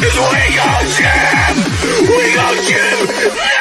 We go give, We go Jim!